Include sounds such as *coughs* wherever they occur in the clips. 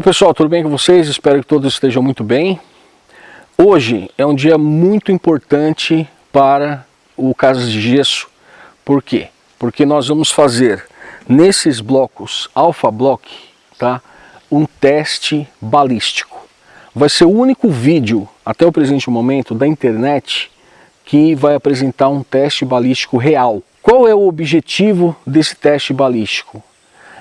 Fala pessoal, tudo bem com vocês? Espero que todos estejam muito bem. Hoje é um dia muito importante para o Casas de Gesso. Por quê? Porque nós vamos fazer nesses blocos Alpha Block tá, um teste balístico. Vai ser o único vídeo até o presente momento da internet que vai apresentar um teste balístico real. Qual é o objetivo desse teste balístico?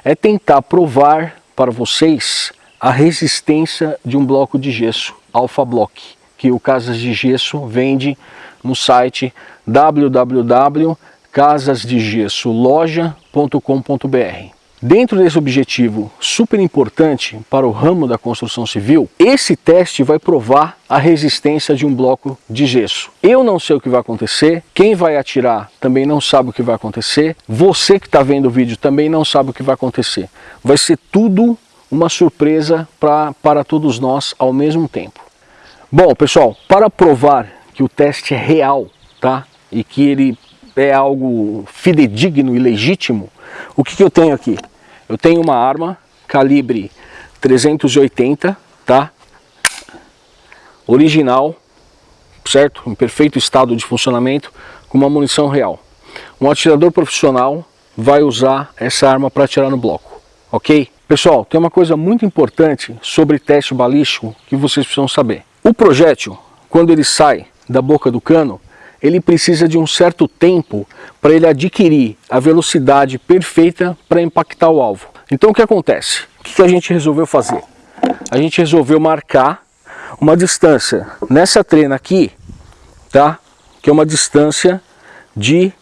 É tentar provar para vocês a resistência de um bloco de gesso, Alpha Block, que o Casas de Gesso vende no site www.casasdegesoloja.com.br. Dentro desse objetivo super importante para o ramo da construção civil, esse teste vai provar a resistência de um bloco de gesso. Eu não sei o que vai acontecer, quem vai atirar também não sabe o que vai acontecer, você que está vendo o vídeo também não sabe o que vai acontecer. Vai ser tudo uma surpresa pra, para todos nós ao mesmo tempo. Bom, pessoal, para provar que o teste é real, tá? E que ele é algo fidedigno e legítimo, o que, que eu tenho aqui? Eu tenho uma arma calibre 380, tá? Original, certo? Em perfeito estado de funcionamento, com uma munição real. Um atirador profissional vai usar essa arma para atirar no bloco, ok? Pessoal, tem uma coisa muito importante sobre teste balístico que vocês precisam saber. O projétil, quando ele sai da boca do cano, ele precisa de um certo tempo para ele adquirir a velocidade perfeita para impactar o alvo. Então o que acontece? O que a gente resolveu fazer? A gente resolveu marcar uma distância nessa trena aqui, tá? que é uma distância de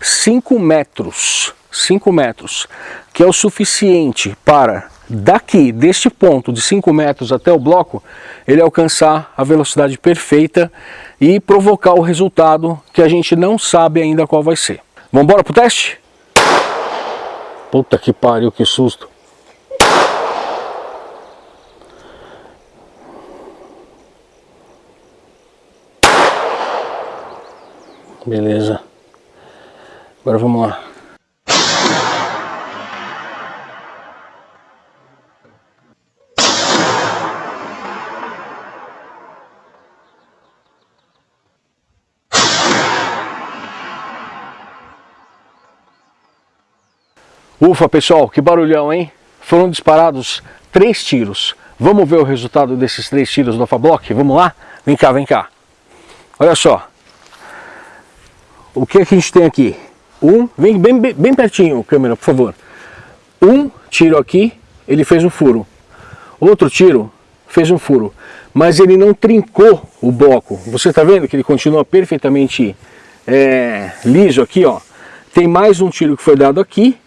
5 metros. 5 metros, que é o suficiente para daqui, deste ponto de 5 metros até o bloco, ele alcançar a velocidade perfeita e provocar o resultado que a gente não sabe ainda qual vai ser. Vamos embora pro teste? Puta que pariu, que susto. Beleza. Agora vamos lá. Ufa pessoal, que barulhão hein? Foram disparados três tiros. Vamos ver o resultado desses três tiros do Alpha Block? Vamos lá? Vem cá, vem cá. Olha só. O que, é que a gente tem aqui? Um, vem bem, bem, bem pertinho, câmera, por favor. Um tiro aqui, ele fez um furo. Outro tiro fez um furo. Mas ele não trincou o bloco. Você está vendo que ele continua perfeitamente é, liso aqui, ó. Tem mais um tiro que foi dado aqui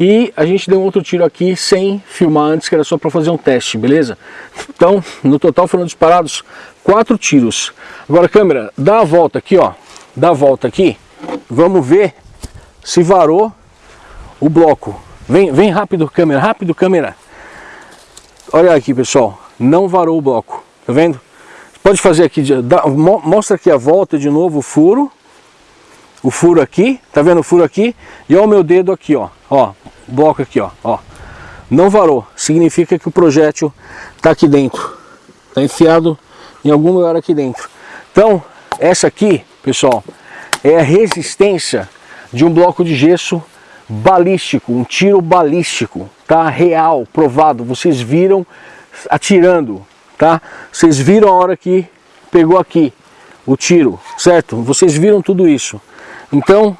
e a gente deu um outro tiro aqui sem filmar antes, que era só para fazer um teste, beleza? Então, no total foram disparados quatro tiros. Agora, câmera, dá a volta aqui, ó. Dá a volta aqui. Vamos ver se varou o bloco. Vem, vem rápido, câmera, rápido, câmera. Olha aqui, pessoal. Não varou o bloco. Tá vendo? Pode fazer aqui, dá, mostra aqui a volta de novo o furo. O furo aqui, tá vendo o furo aqui? E olha o meu dedo aqui, ó. Ó, bloco aqui, ó, ó. Não varou, significa que o projétil está aqui dentro. Está enfiado em algum lugar aqui dentro. Então, essa aqui, pessoal, é a resistência de um bloco de gesso balístico, um tiro balístico, tá? Real, provado. Vocês viram atirando, tá? Vocês viram a hora que pegou aqui o tiro, certo? Vocês viram tudo isso. Então,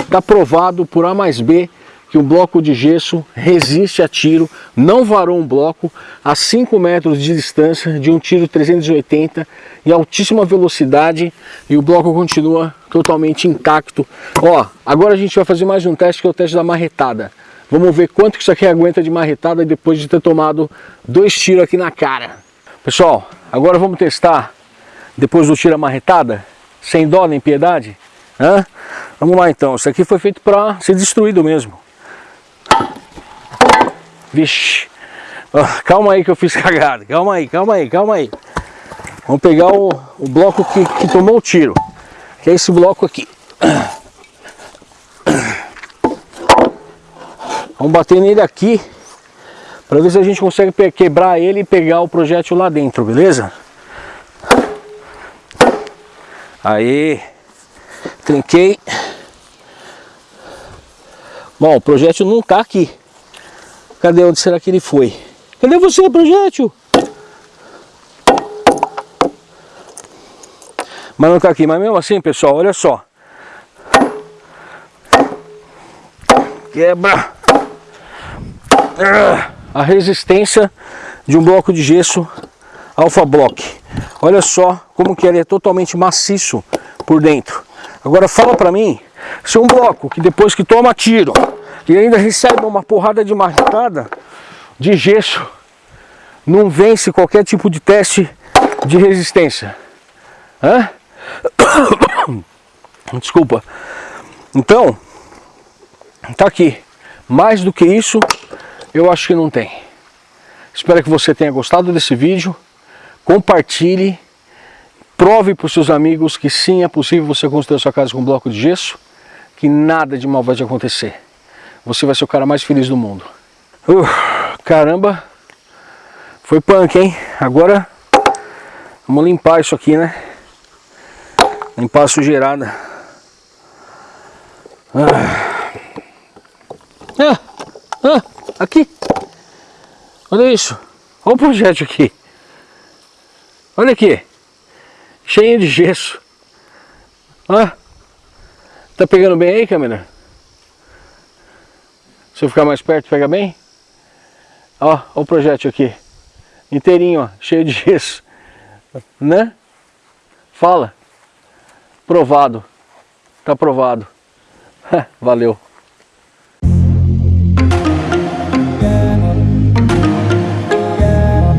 está provado por A mais B que o bloco de gesso resiste a tiro, não varou um bloco a 5 metros de distância de um tiro 380 em altíssima velocidade e o bloco continua totalmente intacto. Ó, agora a gente vai fazer mais um teste que é o teste da marretada. Vamos ver quanto que isso aqui aguenta de marretada depois de ter tomado dois tiros aqui na cara. Pessoal, agora vamos testar depois do tiro a marretada, sem dó nem piedade. Hã? Vamos lá então, isso aqui foi feito para ser destruído mesmo. Vixe. calma aí que eu fiz *laughs* cagada. Calma aí, calma aí, calma aí. Vamos pegar o, o bloco que, que tomou o tiro. Que é esse bloco aqui. *coughs* Vamos bater nele aqui Para ver se a gente consegue quebrar ele e pegar o projétil lá dentro, beleza? Aí, trinquei. Bom, o projétil não tá aqui. Cadê? Onde será que ele foi? Cadê você, projétil? Mas não tá aqui. Mas mesmo assim, pessoal, olha só. Quebra. A resistência de um bloco de gesso Alpha Block. Olha só como que ele é totalmente maciço por dentro. Agora fala pra mim, se um bloco que depois que toma tiro e ainda recebe uma porrada de marcada de gesso, não vence qualquer tipo de teste de resistência. Hã? *coughs* Desculpa. Então, tá aqui. Mais do que isso, eu acho que não tem. Espero que você tenha gostado desse vídeo. Compartilhe. Prove para os seus amigos que sim, é possível você construir a sua casa com bloco de gesso. Que nada de mal vai te acontecer. Você vai ser o cara mais feliz do mundo. Uh, caramba. Foi punk, hein? Agora, vamos limpar isso aqui, né? Limpar a sujeirada. Ah. Ah, ah, aqui. Olha isso. Olha o projétil aqui. Olha aqui. Cheio de gesso. Ah. Tá pegando bem aí, câmera? Se eu ficar mais perto, pega bem? Ó, ó o projétil aqui. Inteirinho, ó, *laughs* cheio de gesso. Né? Fala. Provado. Tá provado. *laughs* Valeu.